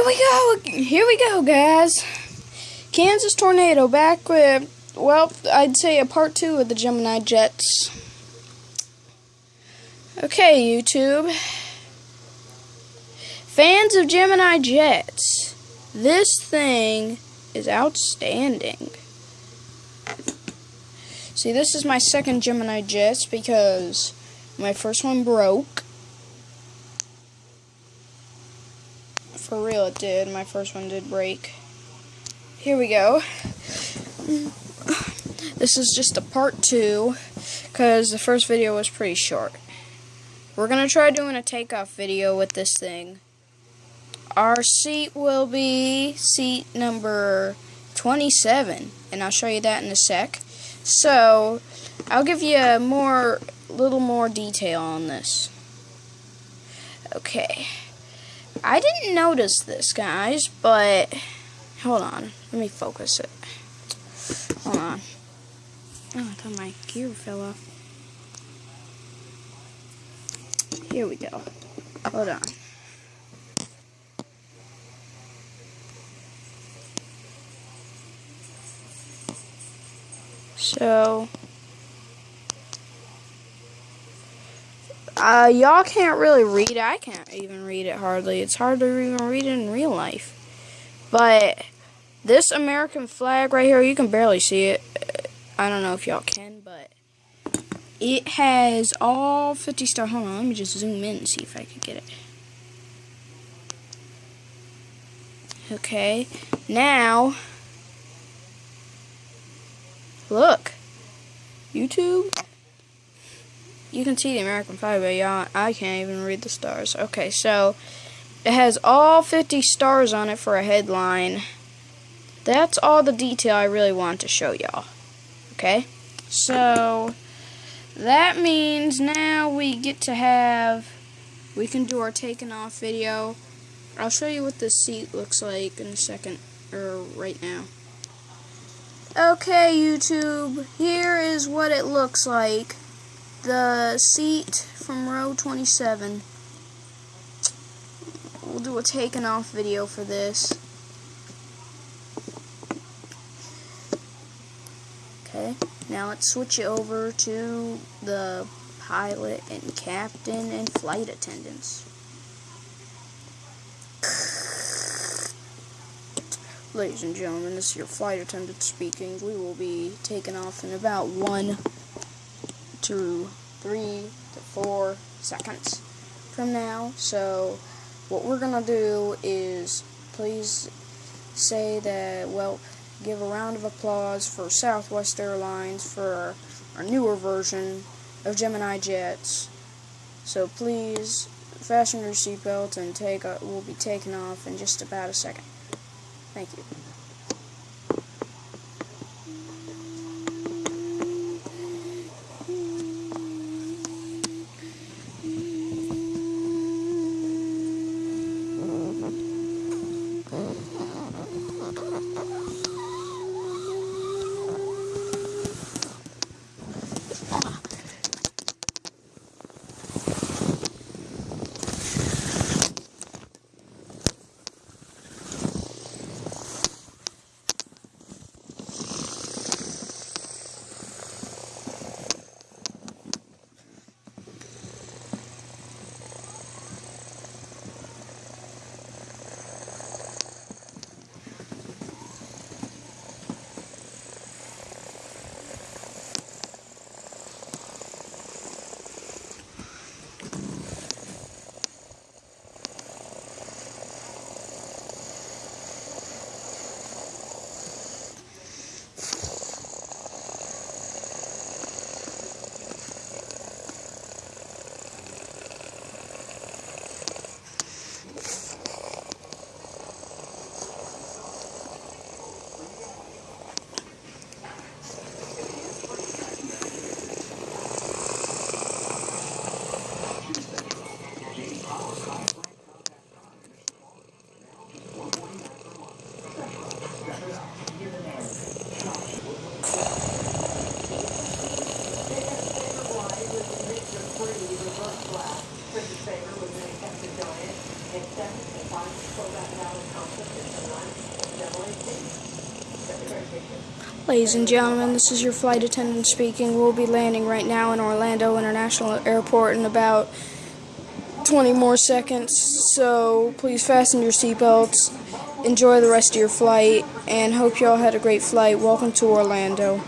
Here we go. Here we go, guys. Kansas Tornado back with, well, I'd say a part two of the Gemini Jets. Okay, YouTube. Fans of Gemini Jets, this thing is outstanding. See, this is my second Gemini Jets because my first one broke. For real, it did. My first one did break. Here we go. This is just a part two because the first video was pretty short. We're going to try doing a takeoff video with this thing. Our seat will be seat number 27, and I'll show you that in a sec. So, I'll give you a more, little more detail on this. Okay. I didn't notice this, guys, but hold on. Let me focus it. Hold on. Oh, I thought my gear fell off. Here we go. Hold on. So, uh, y'all can't really read it. I can't even read it hardly. It's hard to even read it in real life. But this American flag right here, you can barely see it. I don't know if y'all can, but it has all 50 star. Hold on, let me just zoom in and see if I can get it. Okay, now Look. YouTube. You can see the American flag, but y'all, I can't even read the stars. Okay, so it has all 50 stars on it for a headline. That's all the detail I really want to show y'all. Okay? So that means now we get to have we can do our taking off video. I'll show you what the seat looks like in a second or right now. Okay, YouTube, here is what it looks like. The seat from row 27. We'll do a taken off video for this. Okay, now let's switch it over to the pilot and captain and flight attendants. Ladies and gentlemen, this is your flight attendant speaking. We will be taking off in about one to three to four seconds from now. So, what we're to do is please say that, well, give a round of applause for Southwest Airlines for our, newer version of Gemini Jets. So, please fasten your seatbelt and take. A, we'll be taking off in just about a second. Thank you. Ladies and gentlemen, this is your flight attendant speaking. We'll be landing right now in Orlando International Airport in about 20 more seconds. So please fasten your seatbelts, enjoy the rest of your flight, and hope you all had a great flight. Welcome to Orlando.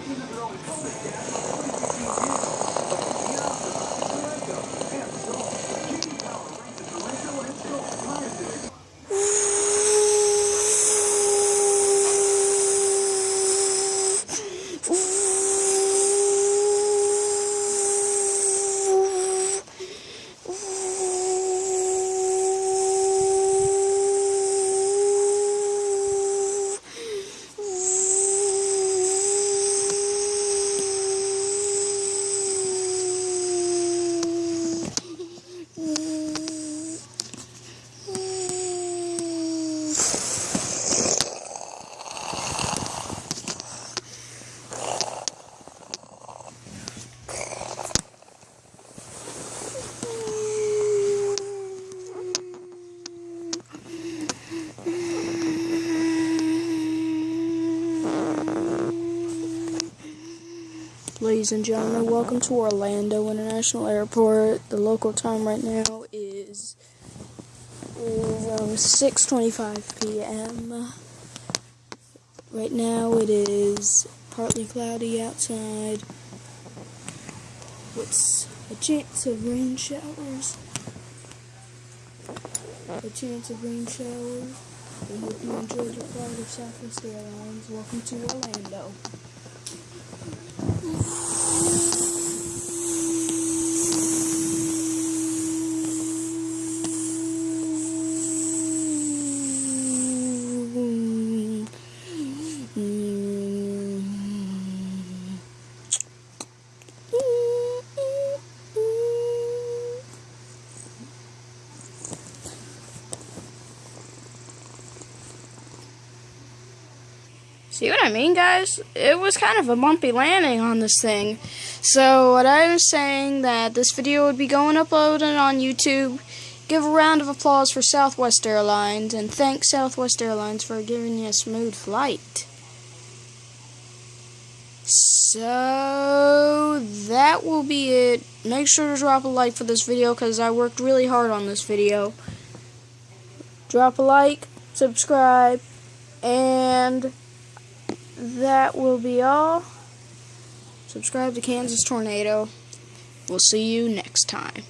Ladies and gentlemen, welcome to Orlando International Airport. The local time right now is is um, 6:25 p.m. Right now it is partly cloudy outside. What's a chance of rain showers? A chance of rain showers. We hope you enjoyed your flight of Southwest Airlines. Welcome to Orlando. See what I mean, guys? It was kind of a bumpy landing on this thing. So, what I was saying that this video would be going uploaded on YouTube. Give a round of applause for Southwest Airlines and thank Southwest Airlines for giving you a smooth flight. So, that will be it. Make sure to drop a like for this video because I worked really hard on this video. Drop a like, subscribe, and that will be all. Subscribe to Kansas Tornado. We'll see you next time.